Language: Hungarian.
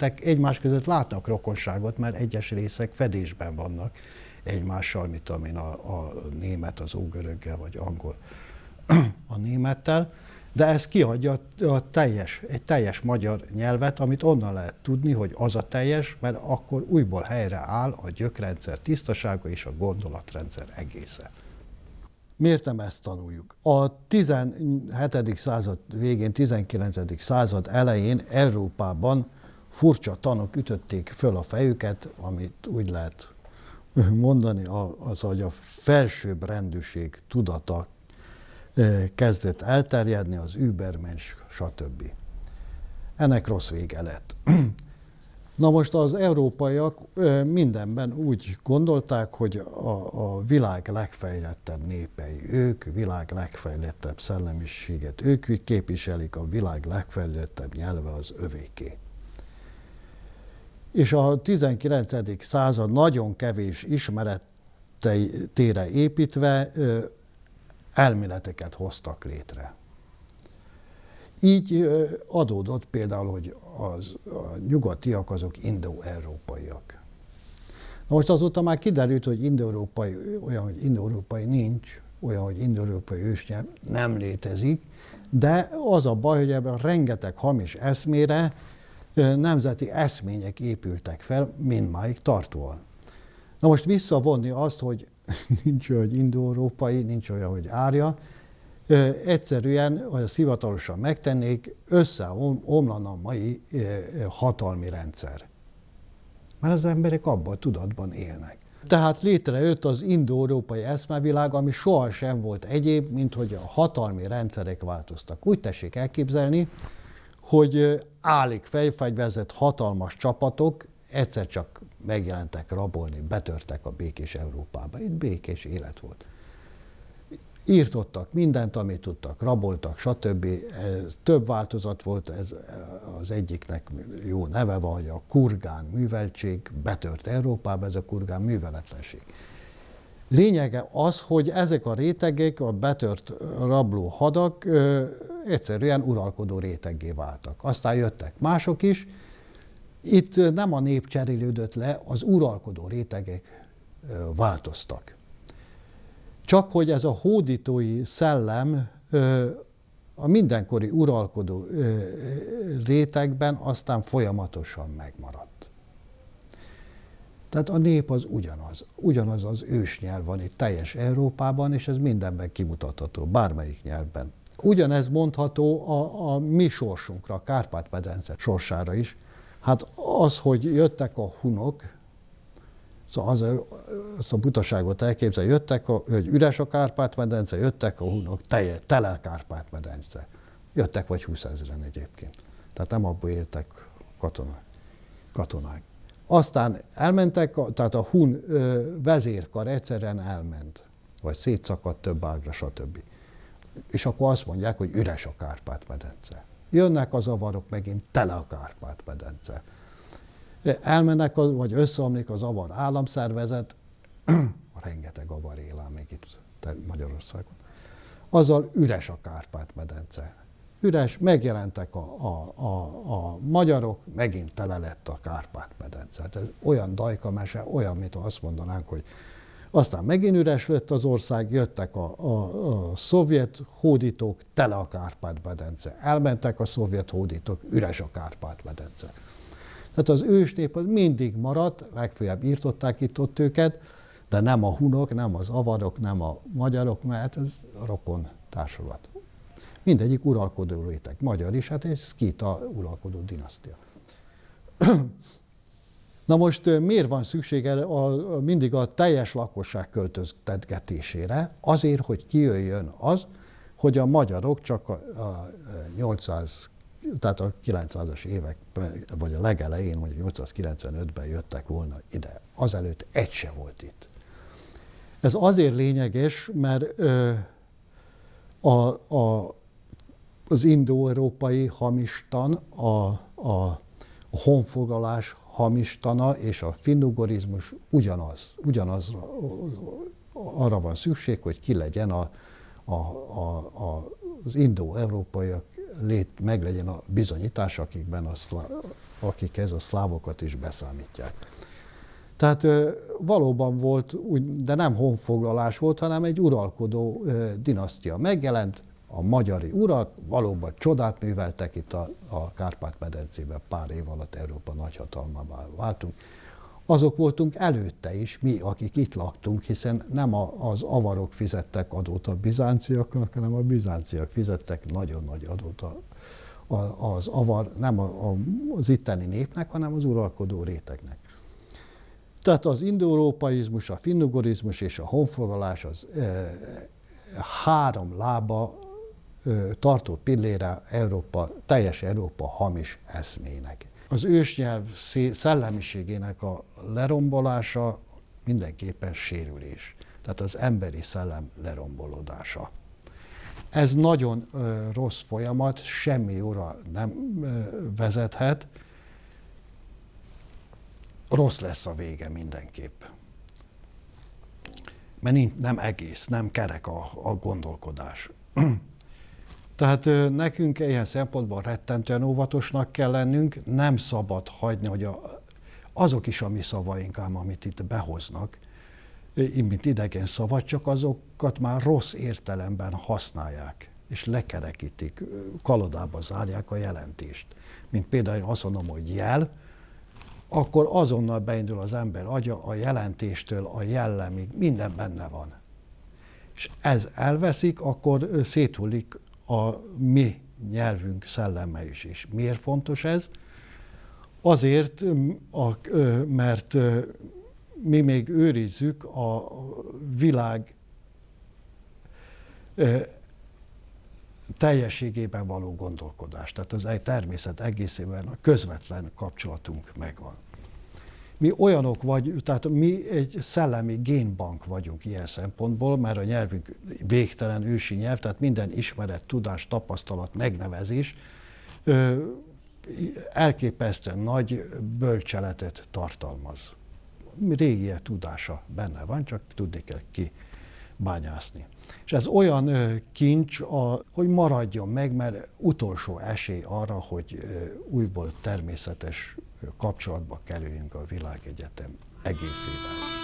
nemzetek egymás között látnak rokonságot, mert egyes részek fedésben vannak egymással, mint amin a, a német az ógöröggel, vagy angol a némettel, de ez kiadja a teljes, egy teljes magyar nyelvet, amit onnan lehet tudni, hogy az a teljes, mert akkor újból helyre áll a gyökrendszer tisztasága és a gondolatrendszer egésze. Miért nem ezt tanuljuk? A 17. század végén, 19. század elején Európában furcsa tanok ütötték föl a fejüket, amit úgy lehet mondani, az, hogy a felsőbb rendűség tudata kezdett elterjedni, az übermens, stb. Ennek rossz vége lett. Na most az európaiak mindenben úgy gondolták, hogy a, a világ legfejlettebb népei ők, világ legfejlettebb szellemiséget ők képviselik, a világ legfejlettebb nyelve az övéké. És a 19. század nagyon kevés ismeretére építve elméleteket hoztak létre. Így adódott például, hogy az, a nyugatiak azok indo-európaiak. Na most azóta már kiderült, hogy indo-európai, olyan, hogy indo-európai nincs, olyan, hogy indo-európai ősnyelv nem létezik, de az a baj, hogy ebben rengeteg hamis eszmére nemzeti eszmények épültek fel, mindmáig tartóan. Na most visszavonni azt, hogy nincs olyan, hogy indo-európai, nincs olyan, hogy árja, egyszerűen, hogy a szivatalosan megtennék, összeomlana a mai hatalmi rendszer. Mert az emberek abban a tudatban élnek. Tehát létrejött az indo-európai eszmevilág, ami sohasem volt egyéb, mint hogy a hatalmi rendszerek változtak. Úgy tessék elképzelni, hogy állik fejfegyverzett hatalmas csapatok egyszer csak megjelentek rabolni, betörtek a békés Európába. Itt békés élet volt írtottak mindent, amit tudtak, raboltak, stb. Ez több változat volt, ez az egyiknek jó neve van, hogy a kurgán műveltség betört Európába, ez a kurgán műveletlenség. Lényege az, hogy ezek a rétegek, a betört rabló hadak egyszerűen uralkodó réteggé váltak. Aztán jöttek mások is. Itt nem a nép cserélődött le, az uralkodó rétegek változtak. Csak hogy ez a hódítói szellem a mindenkori uralkodó rétegben aztán folyamatosan megmaradt. Tehát a nép az ugyanaz. Ugyanaz az ősnyelv van itt teljes Európában, és ez mindenben kimutatható, bármelyik nyelvben. Ugyanez mondható a, a mi sorsunkra, a Kárpát-medence sorsára is. Hát az, hogy jöttek a hunok, Szóval az, az a butaságot elképzel, jöttek, a, hogy üres a Kárpát-medence, jöttek a hunok, telje, tele a Kárpát-medence. Jöttek vagy 20 ezeren egyébként. Tehát nem abból éltek katonák. katonák. Aztán elmentek, tehát a hun vezérkar egyszerűen elment, vagy szétszakadt több ágra, stb. És akkor azt mondják, hogy üres a Kárpát-medence. Jönnek az avarok megint, tele a Kárpát-medence elmennek, vagy összeomlik az avar államszervezet, rengeteg avar él még itt Magyarországon. Azzal üres a Kárpát-medence. Üres, megjelentek a, a, a, a magyarok, megint tele lett a Kárpát-medence. Hát ez olyan dajkamese, olyan, mint azt mondanánk, hogy aztán megint üres lett az ország, jöttek a, a, a szovjet hódítók, tele a Kárpát-medence. Elmentek a szovjet hódítók, üres a Kárpát-medence. Tehát az ősnép az mindig maradt, legfeljebb írtották itt ott őket, de nem a hunok, nem az avarok, nem a magyarok, mert ez rokon társulat. Mindegyik uralkodó réteg. Magyar is, hát egy szkíta uralkodó dinasztia. Na most miért van szüksége a, a, mindig a teljes lakosság költöztetgetésére? Azért, hogy kijöjjön az, hogy a magyarok csak a, a 800 tehát a 900-as évek, vagy a legelején, mondjuk 895-ben jöttek volna ide. Azelőtt egy se volt itt. Ez azért lényeges, mert ö, a, a, az indo-európai hamistan, a, a, a honfoglalás hamistana és a finnugorizmus ugyanaz. Ugyanaz arra van szükség, hogy ki legyen a, a, a, a, az indo-európaiak lét, meglegyen a bizonyítás, akikben a akik ez a szlávokat is beszámítják. Tehát valóban volt, de nem honfoglalás volt, hanem egy uralkodó dinasztia megjelent, a magyari urak valóban csodát műveltek itt a, a Kárpát-medencében, pár év alatt Európa nagyhatalmává váltunk. Azok voltunk előtte is, mi, akik itt laktunk, hiszen nem a, az avarok fizettek adót a bizánciaknak, hanem a bizánciak fizettek nagyon nagy adót a, a, az avar, nem a, a, az itteni népnek, hanem az uralkodó rétegnek. Tehát az indoeurópaizmus, a finnugorizmus és a honfoglalás az e, három lába tartó pillére Európa, teljes Európa hamis eszmének. Az ősnyelv szellemiségének a lerombolása mindenképpen sérülés. Tehát az emberi szellem lerombolódása. Ez nagyon rossz folyamat, semmi óra nem vezethet. Rossz lesz a vége mindenképp. Mert nem egész, nem kerek a, a gondolkodás. Tehát nekünk ilyen szempontból rettentően óvatosnak kell lennünk, nem szabad hagyni, hogy a, azok is a mi szavaink ám, amit itt behoznak, mint idegen szavat, csak azokat már rossz értelemben használják, és lekerekítik, kalodába zárják a jelentést. Mint például azt mondom, hogy jel, akkor azonnal beindul az ember agya a jelentéstől a jellemig, minden benne van. És ez elveszik, akkor széthullik a mi nyelvünk szelleme is. És miért fontos ez? Azért, mert mi még őrizzük a világ teljességében való gondolkodást. Tehát az egy természet egészében a közvetlen kapcsolatunk megvan. Mi olyanok vagy, tehát mi egy szellemi génbank vagyunk ilyen szempontból, mert a nyelvünk végtelen ősi nyelv, tehát minden ismeret, tudás, tapasztalat, megnevezés elképesztően nagy bölcseletet tartalmaz. Régie tudása benne van, csak tudni kell ki bányászni. És ez olyan kincs, hogy maradjon meg, mert utolsó esély arra, hogy újból természetes kapcsolatba kerüljünk a világegyetem egészével.